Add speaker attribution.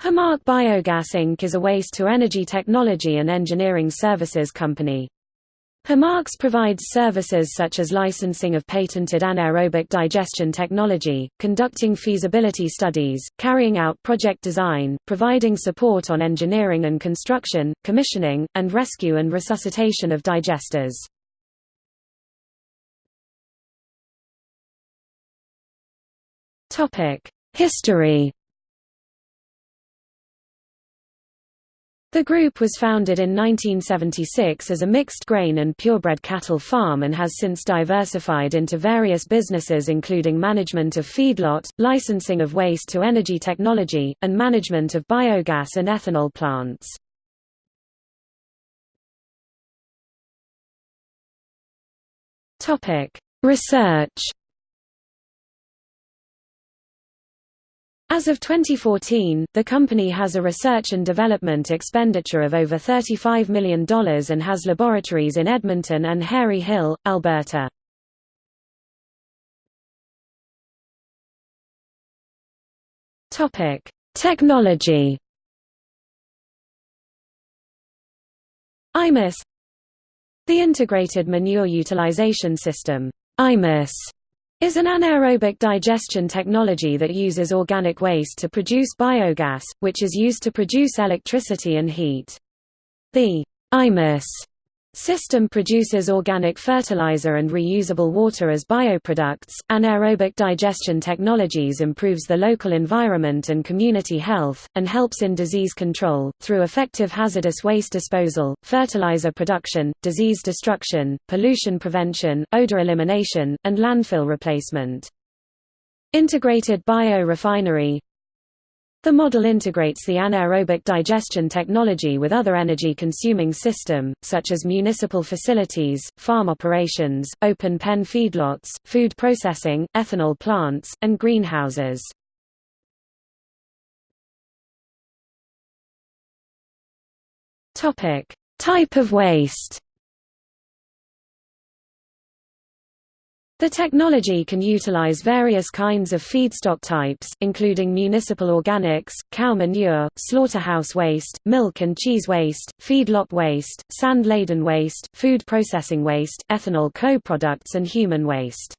Speaker 1: Himark Biogas Inc. is a waste-to-energy technology and engineering services company. Himarks provides services such as licensing of patented anaerobic digestion technology, conducting feasibility studies, carrying out project design, providing support on engineering and construction, commissioning, and rescue and resuscitation of digesters. History The group was founded in 1976 as a mixed grain and purebred cattle farm and has since diversified into various businesses including management of feedlot, licensing of waste-to-energy technology, and management of biogas and ethanol plants. Research As of 2014, the company has a research and development expenditure of over $35 million and has laboratories in Edmonton and Harry Hill, Alberta. Technology IMUS The Integrated Manure Utilization System IMUS is an anaerobic digestion technology that uses organic waste to produce biogas, which is used to produce electricity and heat. The IMUS System produces organic fertilizer and reusable water as bioproducts. Anaerobic digestion technologies improves the local environment and community health, and helps in disease control, through effective hazardous waste disposal, fertilizer production, disease destruction, pollution prevention, odor elimination, and landfill replacement. Integrated biorefinery the model integrates the anaerobic digestion technology with other energy-consuming system, such as municipal facilities, farm operations, open pen feedlots, food processing, ethanol plants, and greenhouses. Type of waste The technology can utilize various kinds of feedstock types, including municipal organics, cow manure, slaughterhouse waste, milk and cheese waste, feedlot waste, sand-laden waste, food processing waste, ethanol co-products and human waste.